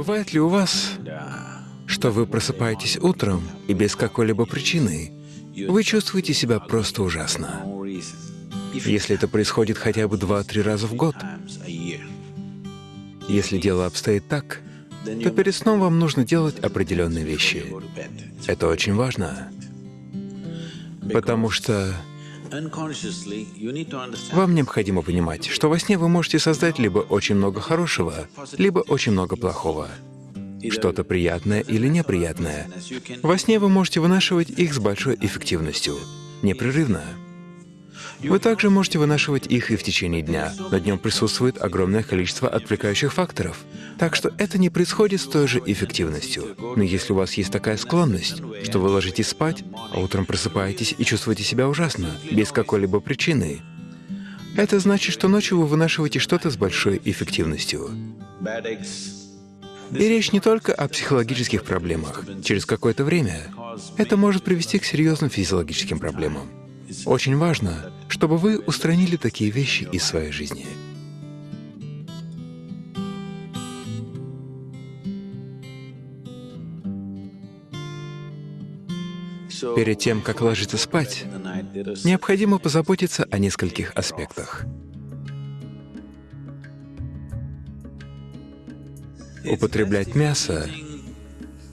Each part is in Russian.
Бывает ли у вас, что вы просыпаетесь утром и без какой-либо причины вы чувствуете себя просто ужасно? Если это происходит хотя бы два-три раза в год, если дело обстоит так, то перед сном вам нужно делать определенные вещи. Это очень важно, потому что вам необходимо понимать, что во сне вы можете создать либо очень много хорошего, либо очень много плохого, что-то приятное или неприятное. Во сне вы можете вынашивать их с большой эффективностью, непрерывно. Вы также можете вынашивать их и в течение дня, но днем присутствует огромное количество отвлекающих факторов, так что это не происходит с той же эффективностью. Но если у вас есть такая склонность, что вы ложитесь спать, а утром просыпаетесь и чувствуете себя ужасно, без какой-либо причины, это значит, что ночью вы вынашиваете что-то с большой эффективностью. И речь не только о психологических проблемах. Через какое-то время это может привести к серьезным физиологическим проблемам. Очень важно, чтобы вы устранили такие вещи из своей жизни. Перед тем, как ложиться спать, необходимо позаботиться о нескольких аспектах. Употреблять мясо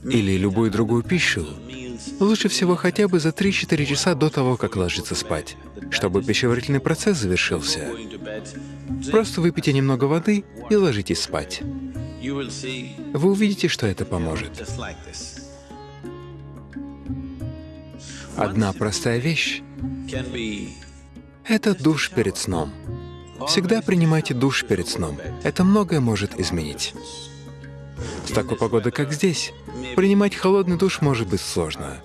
или любую другую пищу Лучше всего хотя бы за 3-4 часа до того, как ложиться спать, чтобы пищеварительный процесс завершился. Просто выпейте немного воды и ложитесь спать. Вы увидите, что это поможет. Одна простая вещь — это душ перед сном. Всегда принимайте душ перед сном. Это многое может изменить. Такой погодой, как здесь, принимать холодный душ может быть сложно.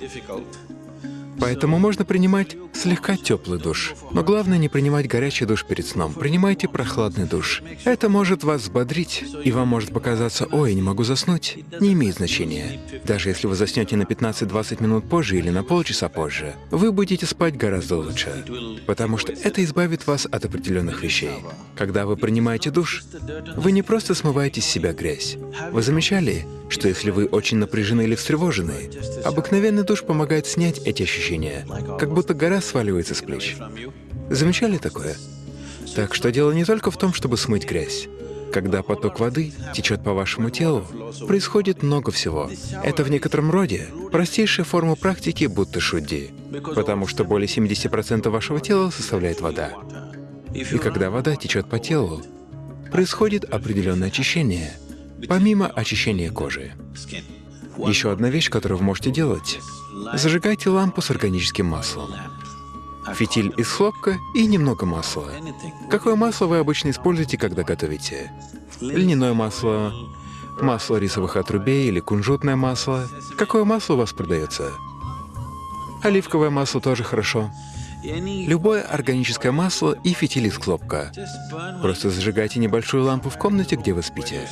Поэтому можно принимать слегка теплый душ. Но главное не принимать горячий душ перед сном. Принимайте прохладный душ. Это может вас взбодрить, и вам может показаться, ой, не могу заснуть. Не имеет значения. Даже если вы заснете на 15-20 минут позже или на полчаса позже, вы будете спать гораздо лучше, потому что это избавит вас от определенных вещей. Когда вы принимаете душ, вы не просто смываете с себя грязь. Вы замечали, что если вы очень напряжены или встревожены, обыкновенный душ помогает снять эти ощущения, как будто гора сваливается с плеч. Замечали такое? Так что дело не только в том, чтобы смыть грязь. Когда поток воды течет по вашему телу, происходит много всего. Это в некотором роде простейшая форма практики будто шудди, потому что более 70% вашего тела составляет вода. И когда вода течет по телу, происходит определенное очищение, помимо очищения кожи. Еще одна вещь, которую вы можете делать — зажигайте лампу с органическим маслом. Фитиль из хлопка и немного масла. Какое масло вы обычно используете, когда готовите? Льняное масло, масло рисовых отрубей или кунжутное масло. Какое масло у вас продается? Оливковое масло тоже хорошо. Любое органическое масло и фитиль из хлопка. Просто зажигайте небольшую лампу в комнате, где вы спите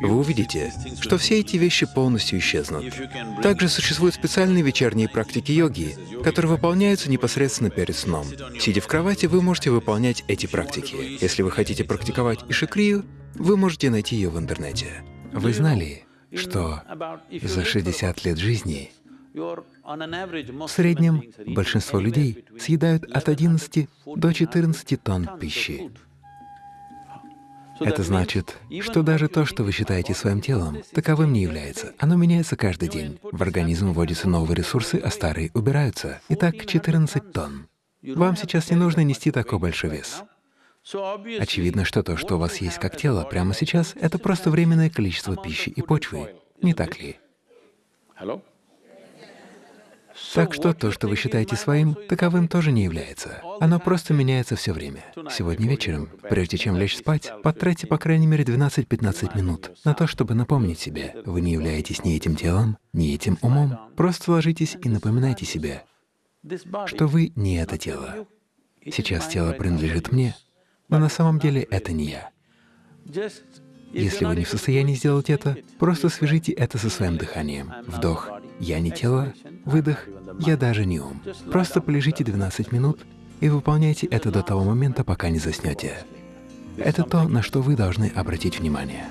вы увидите, что все эти вещи полностью исчезнут. Также существуют специальные вечерние практики йоги, которые выполняются непосредственно перед сном. Сидя в кровати, вы можете выполнять эти практики. Если вы хотите практиковать ишикрию, вы можете найти ее в интернете. Вы знали, что за 60 лет жизни в среднем большинство людей съедают от 11 до 14 тонн пищи. Это значит, что даже то, что вы считаете своим телом, таковым не является. Оно меняется каждый день. В организм вводятся новые ресурсы, а старые убираются. Итак, 14 тонн. Вам сейчас не нужно нести такой большой вес. Очевидно, что то, что у вас есть как тело прямо сейчас, это просто временное количество пищи и почвы. Не так ли? Так что то, что вы считаете своим, таковым тоже не является. Оно просто меняется все время. Сегодня вечером, прежде чем лечь спать, потратьте по крайней мере 12-15 минут на то, чтобы напомнить себе, вы не являетесь ни этим телом, ни этим умом. Просто ложитесь и напоминайте себе, что вы не это тело. Сейчас тело принадлежит мне, но на самом деле это не я. Если вы не в состоянии сделать это, просто свяжите это со своим дыханием. Вдох — «я не тело», выдох «я даже не ум». Просто полежите 12 минут и выполняйте это до того момента, пока не заснете. Это то, на что вы должны обратить внимание.